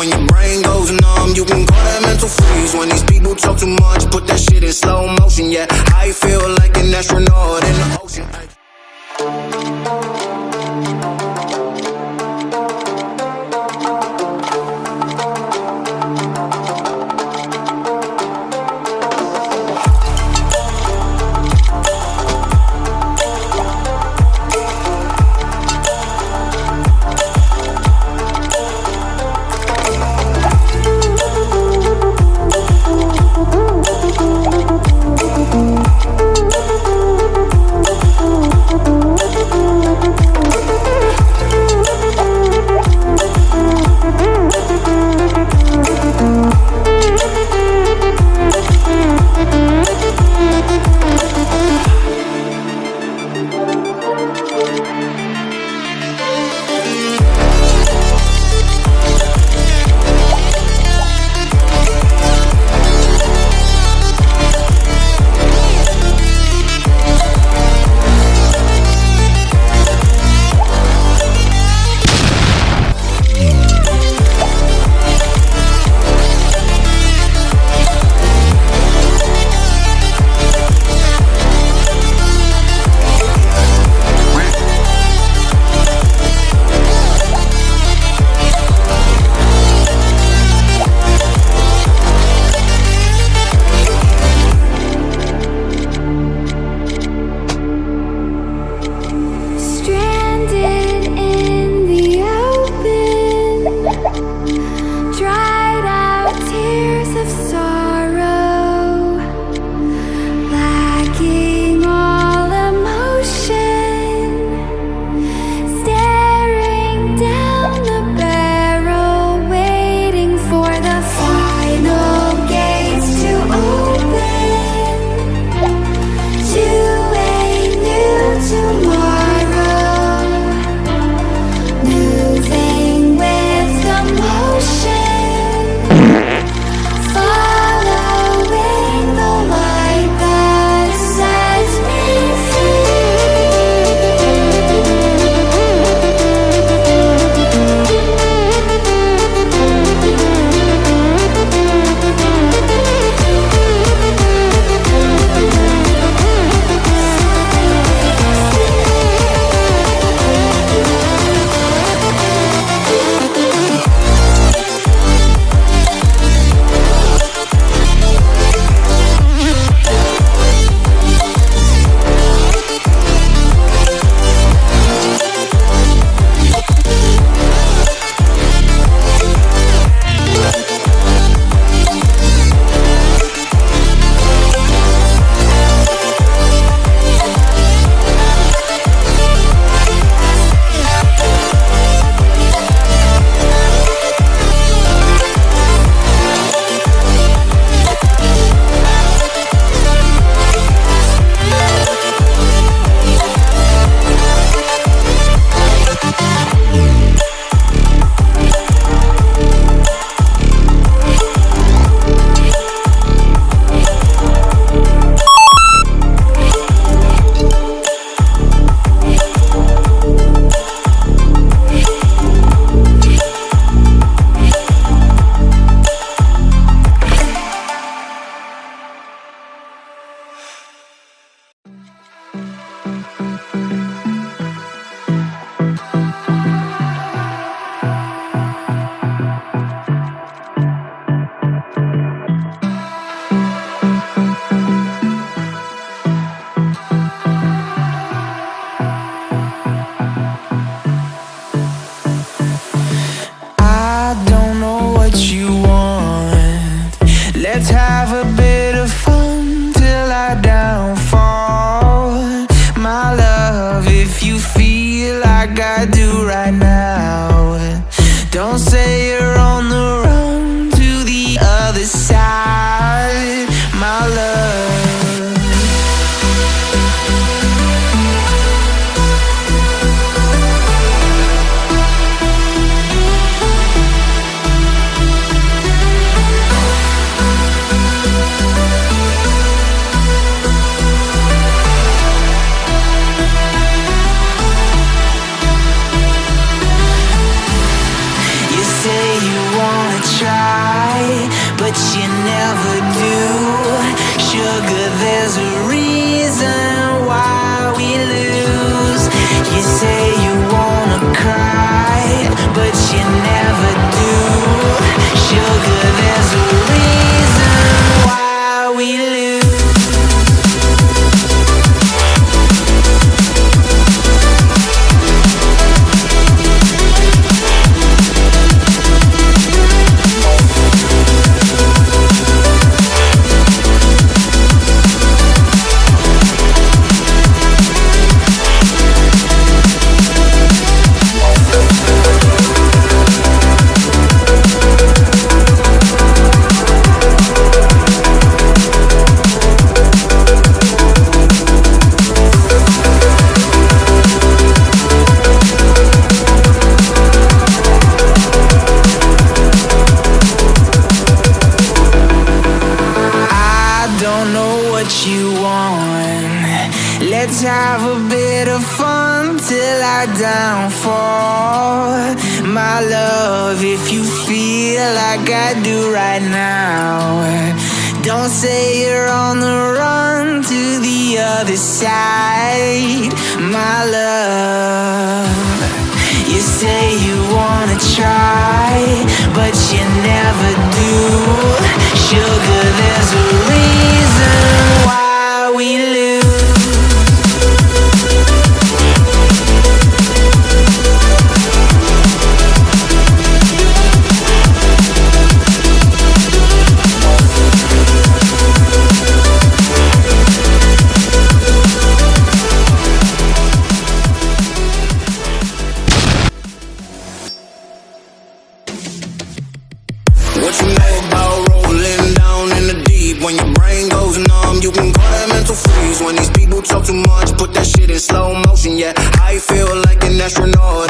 When your brain goes numb, you can call that mental freeze. When these people talk too much, put that shit in slow motion. Yeah, I feel like an astronaut in the ocean. Have a bit of fun till I downfall. My love, if you feel like I do right now, don't say you're on the run to the other side. My love, you say you wanna try, but you never do. Sugar, there's a reason When these people talk too much, put that shit in slow motion. Yeah, I feel like an astronaut.